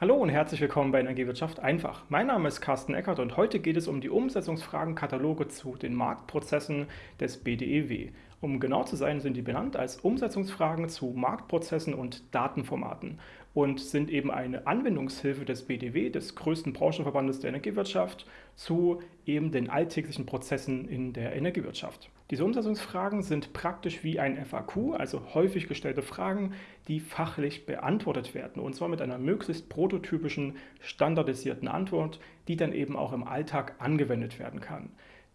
Hallo und herzlich willkommen bei Energiewirtschaft einfach. Mein Name ist Carsten Eckert und heute geht es um die Umsetzungsfragenkataloge zu den Marktprozessen des BDEW. Um genau zu sein, sind die benannt als Umsetzungsfragen zu Marktprozessen und Datenformaten und sind eben eine Anwendungshilfe des BDW, des größten Branchenverbandes der Energiewirtschaft, zu eben den alltäglichen Prozessen in der Energiewirtschaft. Diese Umsetzungsfragen sind praktisch wie ein FAQ, also häufig gestellte Fragen, die fachlich beantwortet werden und zwar mit einer möglichst prototypischen, standardisierten Antwort, die dann eben auch im Alltag angewendet werden kann.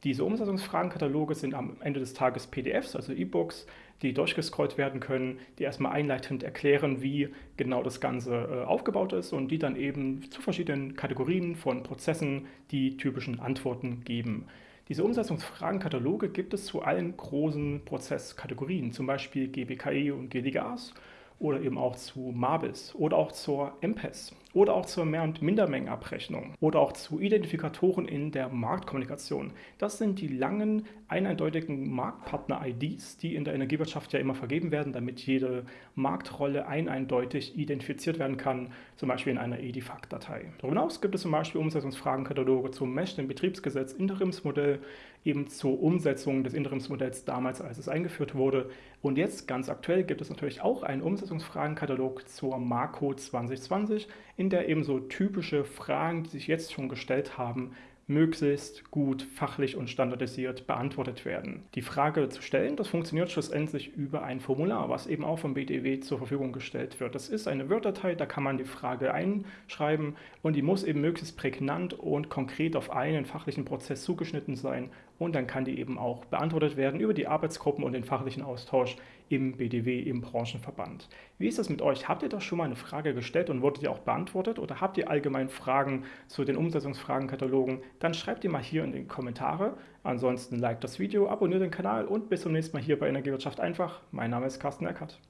Diese Umsetzungsfragenkataloge sind am Ende des Tages PDFs, also E-Books, die durchgescrollt werden können, die erstmal einleitend erklären, wie genau das Ganze äh, aufgebaut ist und die dann eben zu verschiedenen Kategorien von Prozessen die typischen Antworten geben. Diese Umsetzungsfragenkataloge gibt es zu allen großen Prozesskategorien, zum Beispiel GBKE und GDGAS oder eben auch zu MABIS oder auch zur MPES oder auch zur Mehr- und Mindermengenabrechnung oder auch zu Identifikatoren in der Marktkommunikation. Das sind die langen, eindeutigen Marktpartner-IDs, die in der Energiewirtschaft ja immer vergeben werden, damit jede Marktrolle eindeutig identifiziert werden kann, zum Beispiel in einer EDIFACT-Datei. Darüber hinaus gibt es zum Beispiel Umsetzungsfragenkataloge zum Meshden Betriebsgesetz Interimsmodell, eben zur Umsetzung des Interimsmodells damals, als es eingeführt wurde. Und jetzt ganz aktuell gibt es natürlich auch einen Umsetzungsfragenkatalog zur Marco 2020, in in der eben so typische Fragen, die sich jetzt schon gestellt haben, möglichst gut fachlich und standardisiert beantwortet werden. Die Frage zu stellen, das funktioniert schlussendlich über ein Formular, was eben auch vom BDW zur Verfügung gestellt wird. Das ist eine Word-Datei, da kann man die Frage einschreiben und die muss eben möglichst prägnant und konkret auf einen fachlichen Prozess zugeschnitten sein und dann kann die eben auch beantwortet werden über die Arbeitsgruppen und den fachlichen Austausch im BDW, im Branchenverband. Wie ist das mit euch? Habt ihr da schon mal eine Frage gestellt und wurde die auch beantwortet oder habt ihr allgemein Fragen zu den Umsetzungsfragenkatalogen? Dann schreibt die mal hier in die Kommentare. Ansonsten liked das Video, abonniert den Kanal und bis zum nächsten Mal hier bei Energiewirtschaft einfach. Mein Name ist Carsten Eckert.